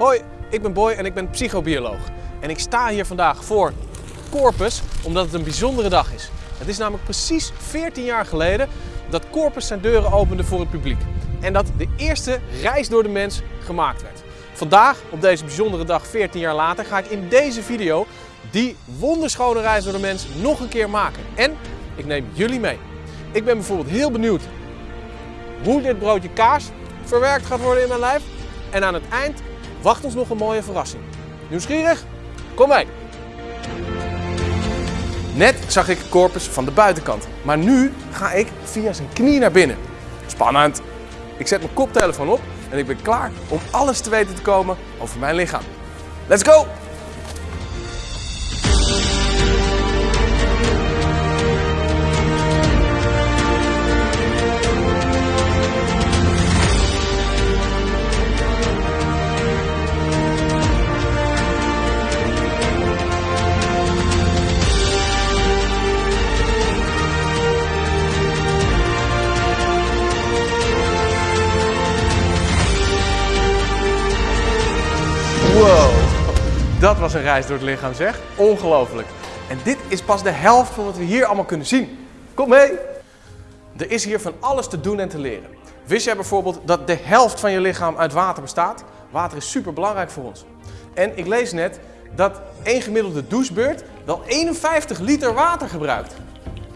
Hoi, ik ben Boy en ik ben psychobioloog. En ik sta hier vandaag voor Corpus omdat het een bijzondere dag is. Het is namelijk precies 14 jaar geleden dat Corpus zijn deuren opende voor het publiek. En dat de eerste reis door de mens gemaakt werd. Vandaag, op deze bijzondere dag 14 jaar later, ga ik in deze video die wonderschone reis door de mens nog een keer maken. En ik neem jullie mee. Ik ben bijvoorbeeld heel benieuwd hoe dit broodje kaas verwerkt gaat worden in mijn lijf. En aan het eind wacht ons nog een mooie verrassing. Nieuwsgierig? Kom mee! Net zag ik Corpus van de buitenkant, maar nu ga ik via zijn knie naar binnen. Spannend! Ik zet mijn koptelefoon op en ik ben klaar om alles te weten te komen over mijn lichaam. Let's go! Dat was een reis door het lichaam zeg. Ongelooflijk. En dit is pas de helft van wat we hier allemaal kunnen zien. Kom mee! Er is hier van alles te doen en te leren. Wist jij bijvoorbeeld dat de helft van je lichaam uit water bestaat? Water is super belangrijk voor ons. En ik lees net dat één gemiddelde douchebeurt wel 51 liter water gebruikt.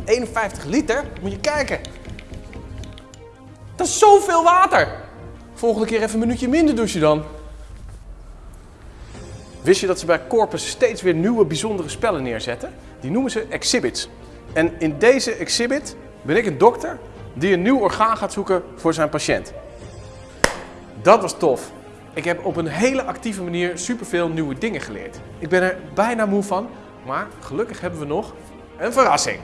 51 liter? Moet je kijken. Dat is zoveel water! Volgende keer even een minuutje minder douchen dan. Wist je dat ze bij Corpus steeds weer nieuwe bijzondere spellen neerzetten? Die noemen ze exhibits. En in deze exhibit ben ik een dokter die een nieuw orgaan gaat zoeken voor zijn patiënt. Dat was tof. Ik heb op een hele actieve manier superveel nieuwe dingen geleerd. Ik ben er bijna moe van, maar gelukkig hebben we nog een verrassing.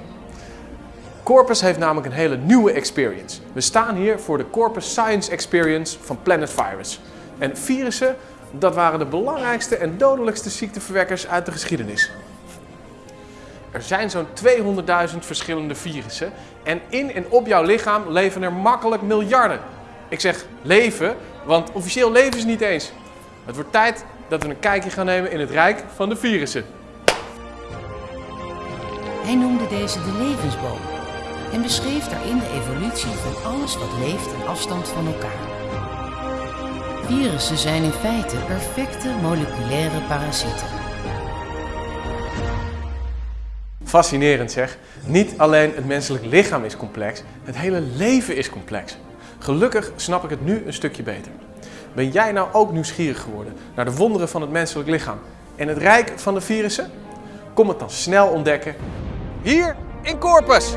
Corpus heeft namelijk een hele nieuwe experience. We staan hier voor de Corpus Science Experience van Planet Virus. En virussen, dat waren de belangrijkste en dodelijkste ziekteverwekkers uit de geschiedenis. Er zijn zo'n 200.000 verschillende virussen en in en op jouw lichaam leven er makkelijk miljarden. Ik zeg leven, want officieel leven ze niet eens. Het wordt tijd dat we een kijkje gaan nemen in het rijk van de virussen. Hij noemde deze de levensboom en beschreef daarin de evolutie van alles wat leeft en afstand van elkaar. Virussen zijn in feite perfecte moleculaire parasieten. Fascinerend zeg. Niet alleen het menselijk lichaam is complex, het hele leven is complex. Gelukkig snap ik het nu een stukje beter. Ben jij nou ook nieuwsgierig geworden naar de wonderen van het menselijk lichaam en het rijk van de virussen? Kom het dan snel ontdekken hier in Corpus!